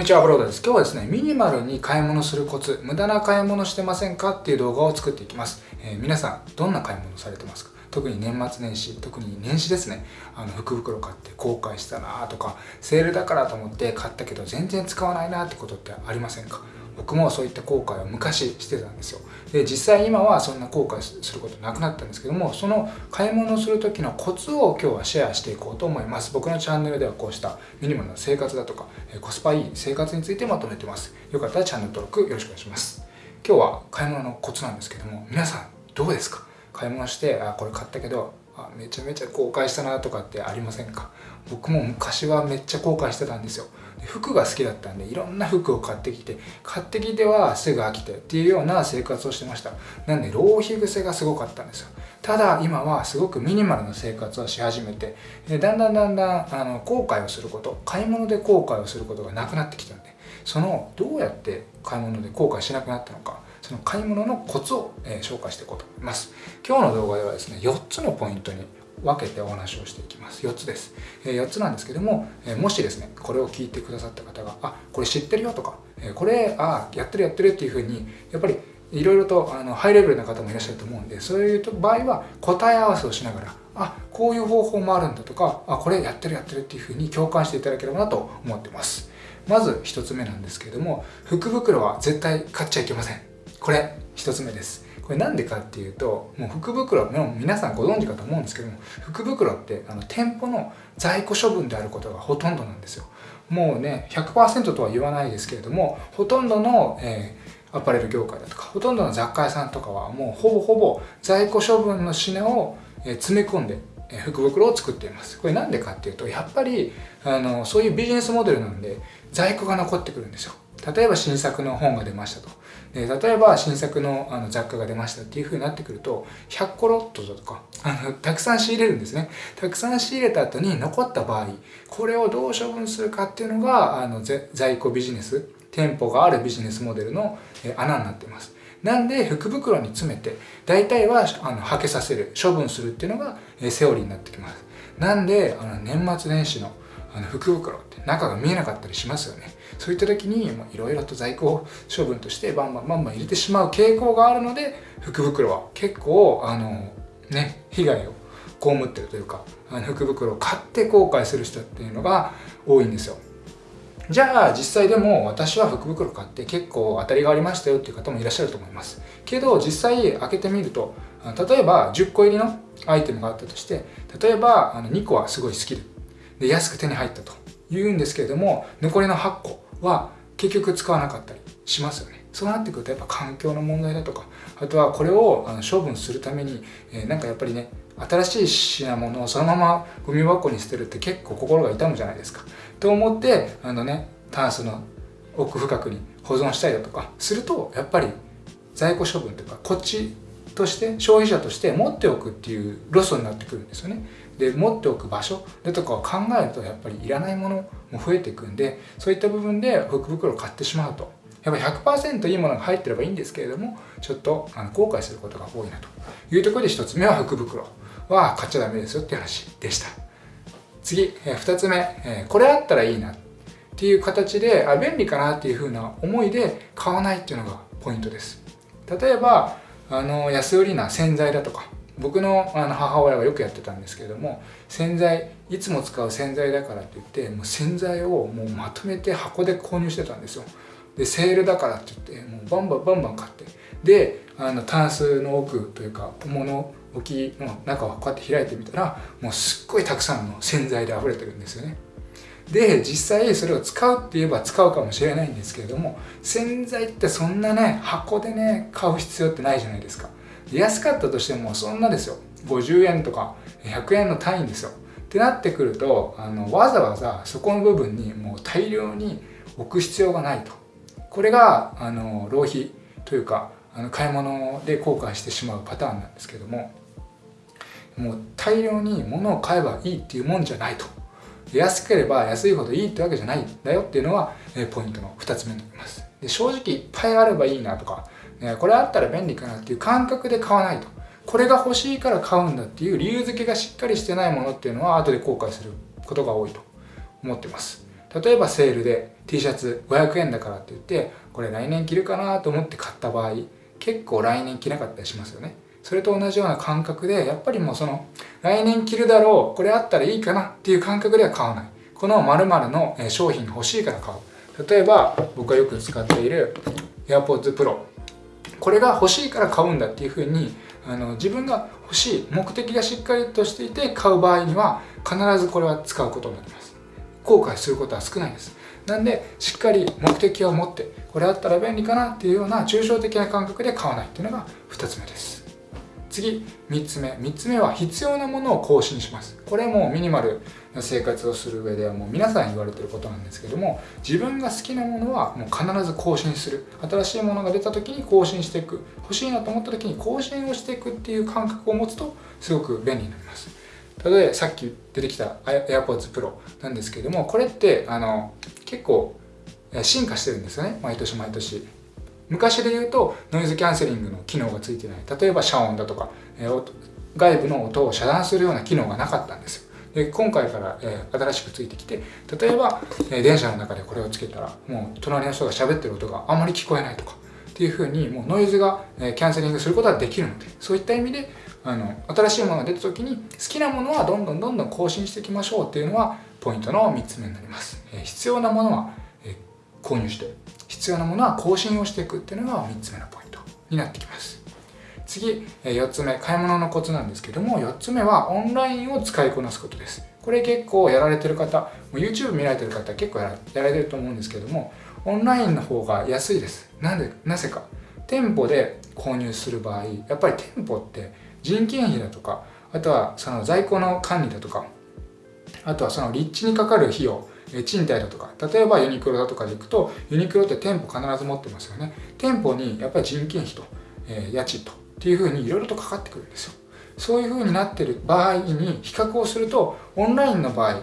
こんにちは、ブロードです。今日はですね、ミニマルに買い物するコツ、無駄な買い物してませんかっていう動画を作っていきます。えー、皆さん、どんな買い物されてますか？特に年末年始、特に年始ですね、あの福袋買って後悔したなとか、セールだからと思って買ったけど全然使わないなってことってありませんか？僕もそういった後悔を昔してたんですよ。で実際今はそんな後悔することなくなったんですけどもその買い物をする時のコツを今日はシェアしていこうと思います。僕のチャンネルではこうしたミニマルな生活だとかコスパいい生活についてまとめてます。よかったらチャンネル登録よろしくお願いします。今日は買い物のコツなんですけども皆さんどうですか？買い物してあこれ買ったけどあめちゃめちゃ後悔したなとかってありませんか？僕も昔はめっちゃ後悔してたんですよ。服が好きだったんでいろんな服を買ってきて買ってきてはすぐ飽きてっていうような生活をしてました。なんで浪費癖がすごかったんですよ。ただ今はすごくミニマルな生活をし始めてでだんだんだんだんあの後悔をすること買い物で後悔をすることがなくなってきたんでそのどうやって買い物で後悔しなくなったのかその買い物のコツを、えー、紹介していこうと思います。今日の動画ではですね4つのポイントに分けてお話をしていきます。4つです、え4つなんですけども、えもしですねこれを聞いてくださった方があこれ知ってるよとか、えこれあやってるやってるっていうふうにやっぱりいろいろとあのハイレベルな方もいらっしゃると思うんでそういう場合は答え合わせをしながらあこういう方法もあるんだとかあこれやってるやってるっていうふうに共感していただければなと思ってます。まず1つ目なんですけれども福袋は絶対買っちゃいけません。これ1つ目です。これなんでかっていうともう福袋も皆さんご存知かと思うんですけども福袋ってあの店舗の在庫処分であることがほとんどなんですよ。もうね100%とは言わないですけれどもほとんどの、えー、アパレル業界だとかほとんどの雑貨屋さんとかはもうほぼほぼ在庫処分の品をえ詰め込んで福袋を作っています。これなんでかっていうとやっぱりあのそういうビジネスモデルなんで在庫が残ってくるんですよ。例えば新作の本が出ましたと。で例えば新作のあの雑貨が出ましたっていう風になってくると100個ロットとかあのたくさん仕入れるんですね。たくさん仕入れた後に残った場合これをどう処分するかっていうのがあの在庫ビジネス店舗があるビジネスモデルの穴になっています。なんで福袋に詰めて大体はあのはけさせる処分するっていうのがセオリーになってきます。なんであの年末年始のあの福袋って中が見えなかったりしますよね。そういった時にいろいろと在庫処分としてバンバンバンバン入れてしまう傾向があるので福袋は結構あのね被害を被ってるというかあの福袋を買って後悔する人っていうのが多いんですよ。じゃあ実際でも私は福袋買って結構当たりがありましたよっていう方もいらっしゃると思います。けど実際開けてみると例えば10個入りのアイテムがあったとして例えばあの2個はすごい好きでで安く手に入ったと言うんですけれども残りの8個は結局使わなかったりしますよね。そうなってくるとやっぱ環境の問題だとかあとはこれを処分するために、えー、なんかやっぱりね新しい品物をそのままゴミ箱に捨てるって結構心が痛むじゃないですか。と思ってあのねタンスの奥深くに保存したりだとかするとやっぱり在庫処分というかこっちとして消費者として持っておくっていうロスになってくるんですよね。で持っておく場所でとかを考えるとやっぱりいらないものも増えていくんでそういった部分で福袋を買ってしまうと。やっぱ100%いいものが入ってればいいんですけれどもちょっとあの後悔することが多いなと。いうところで1つ目は福袋は買っちゃダメですよっていう話でした。次、え2つ目、えこれあったらいいなっていう形であ便利かなっていう風な思いで買わないっていうのがポイントです。例えばあの安売りな洗剤だとか僕のあの母親がよくやってたんですけれども洗剤いつも使う洗剤だからって言ってもう洗剤をもうまとめて箱で購入してたんですよ。でセールだからって言ってもうバンバンバンバン買って。であのタンスの奥というか物置きの中をこうやって開いてみたらもうすっごいたくさんの洗剤で溢れてるんですよね。で実際それを使うって言えば使うかもしれないんですけれども洗剤ってそんなね箱でね買う必要ってないじゃないですか。安かったとしてもそんなですよ。50円とか100円の単位ですよ。ってなってくるとあのわざわざそこの部分にもう大量に置く必要がないと。これがあの浪費というかあの買い物で後悔してしまうパターンなんですけどももう大量に物を買えばいいっていうもんじゃないと。安ければ安いほどいいってわけじゃないんだよっていうのがポイントの2つ目になります。で正直いっぱいあればいいなとかこれあったら便利かなっていう感覚で買わないと。これが欲しいから買うんだっていう理由付けがしっかりしてないものっていうのは後で後悔することが多いと思ってます。例えばセールで T シャツ500円だからって言ってこれ来年着るかなと思って買った場合結構来年着なかったりしますよね。それと同じような感覚でやっぱりもうその来年着るだろうこれあったらいいかなっていう感覚では買わない。この〇〇の商品が欲しいから買う。例えば僕がよく使っている AirPods Pro これが欲しいから買うんだっていうふうにあの自分が欲しい目的がしっかりとしていて買う場合には必ずこれは使うことになります。後悔することは少ないです。なんでしっかり目的を持ってこれあったら便利かなっていうような抽象的な感覚で買わないっていうのが2つ目です。次3つ目。3つ目は必要なものを更新します。これもミニマルな生活をする上ではもう皆さん言われてることなんですけども自分が好きなものはもう必ず更新する。新しいものが出た時に更新していく。欲しいなと思った時に更新をしていくっていう感覚を持つとすごく便利になります。例えばさっき出てきた AirPods Pro なんですけどもこれってあの結構進化してるんですよね。毎年毎年。昔で言うとノイズキャンセリングの機能がついてない。例えば遮音だとか、えー、外部の音を遮断するような機能がなかったんです。よで今回から、えー、新しくついてきて例えば、えー、電車の中でこれをつけたらもう隣の人が喋ってる音があまり聞こえないとかっていうふうにもうノイズが、えー、キャンセリングすることができるのでそういった意味であの新しいものが出た時に好きなものはどんどんどんどん更新していきましょうっていうのはポイントの3つ目になります、えー、必要なものは、えー、購入して必要なものは更新をしていくっていうのが3つ目のポイントになってきます。次4つ目買い物のコツなんですけども4つ目はオンラインを使いこなすことです。これ結構やられてる方 YouTube 見られてる方結構やられてると思うんですけどもオンラインの方が安いです。なんでなぜか。店舗で購入する場合やっぱり店舗って人件費だとかあとはその在庫の管理だとかあとはその立地にかかる費用賃貸だとか例えばユニクロだとかで行くとユニクロって店舗必ず持ってますよね。店舗にやっぱり人件費と、えー、家賃とっていうふうにいろいろとかかってくるんですよ。そういうふうになってる場合に比較をするとオンラインの場合、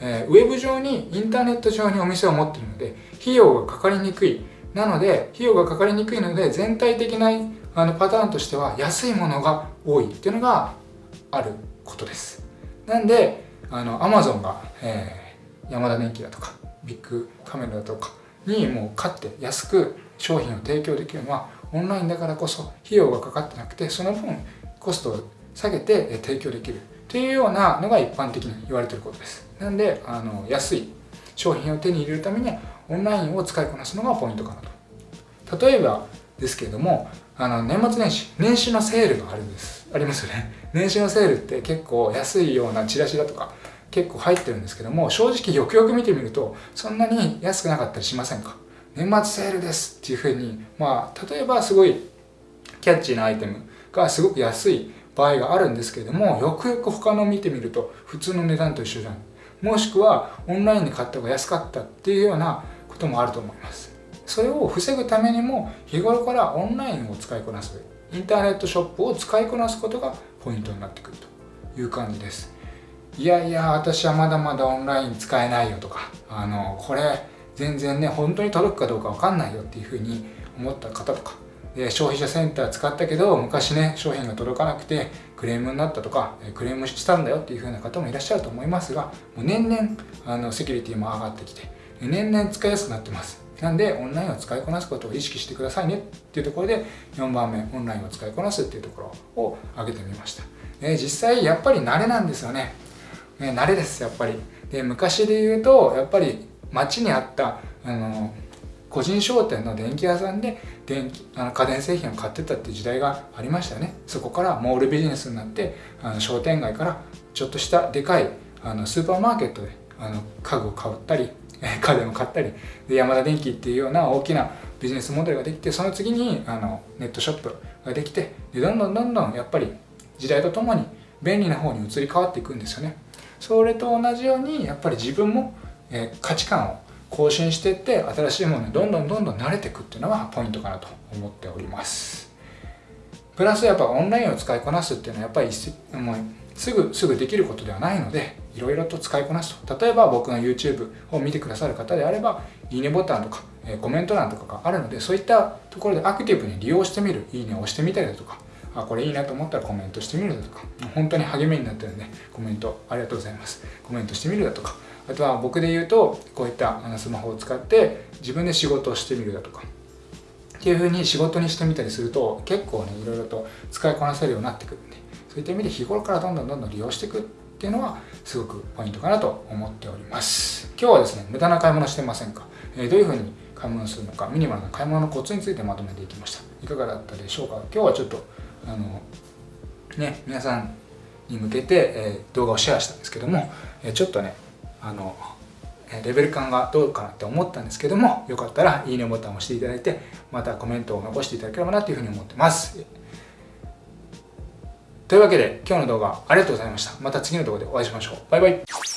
えー、ウェブ上にインターネット上にお店を持ってるので費用がかかりにくい。なので費用がかかりにくいので全体的なあのパターンとしては安いものが多い。っていうのがあることです。なんであの Amazon が、えーヤマダ電機だとかビッグカメラだとかにもう買って安く商品を提供できるのはオンラインだからこそ費用がかかってなくてその分コストを下げて提供できる。というようなのが一般的に言われていることです。なんであの安い商品を手に入れるためにはオンラインを使いこなすのがポイントかなと。例えばですけれどもあの年末年始年始のセールがあるんです。ありますよね。年始のセールって結構安いようなチラシだとか結構入ってるんですけども正直よくよく見てみるとそんなに安くなかったりしませんか？年末セールですっていうふうにまあ例えばすごいキャッチーなアイテムがすごく安い場合があるんですけれどもよくよく他の見てみると普通の値段と一緒じゃん。もしくはオンラインで買った方が安かったっていうようなこともあると思います。それを防ぐためにも日頃からオンラインを使いこなす。インターネットショップを使いこなすことがポイントになってくるという感じです。いやいや私はまだまだオンライン使えないよとかあのこれ全然ね本当に届くかどうか分かんないよっていうふうに思った方とかで消費者センター使ったけど昔ね商品が届かなくてクレームになったとかクレームしたんだよっていうふうな方もいらっしゃると思いますがもう年々あのセキュリティも上がってきて年々使いやすくなってます。なんでオンラインを使いこなすことを意識してくださいねっていうところで4番目オンラインを使いこなすっていうところを挙げてみました、実際やっぱり慣れなんですよね。ね、慣れですやっぱり。で昔で言うとやっぱり街にあったあの個人商店の電気屋さんで電気あの家電製品を買ってたって時代がありましたね。そこからモールビジネスになってあの商店街からちょっとしたでかいあのスーパーマーケットであの家具を買ったり家電を買ったりで山田電機っていうような大きなビジネスモデルができてその次にあのネットショップができてでどんどんどんどんやっぱり時代とともに便利な方に移り変わっていくんですよね。それと同じようにやっぱり自分も、え価値観を更新していって新しいものにどんどんどんどん慣れていくっていうのがポイントかなと思っております。プラスやっぱオンラインを使いこなすっていうのはやっぱりもうすぐすぐできることではないのでいろいろと使いこなすと。例えば僕の YouTube を見てくださる方であればいいねボタンとかコメント欄とかがあるのでそういったところでアクティブに利用してみる。いいねを押してみたりだとかあこれいいなと思ったらコメントしてみるだとか。本当に励みになってるんでコメント。ありがとうございます。コメントしてみるだとか。あとは僕で言うとこういったあのスマホを使って自分で仕事をしてみるだとか。っていう風に仕事にしてみたりすると結構ねいろいろと使いこなせるようになってくるんで。そういった意味で日頃からどんどんどんどん利用していくっていうのはすごくポイントかなと思っております。今日はですね無駄な買い物してませんか、えー、どういう風に買い物するのかミニマルな買い物のコツについてまとめていきました。いかがだったでしょうか？今日はちょっとあのね皆さんに向けて、えー、動画をシェアしたんですけども、えー、ちょっとねあのレベル感がどうかなって思ったんですけどもよかったらいいねボタンを押していただいてまたコメントを残していただければなというふうに思ってます。というわけで今日の動画ありがとうございました。また次の動画でお会いしましょう。バイバイ。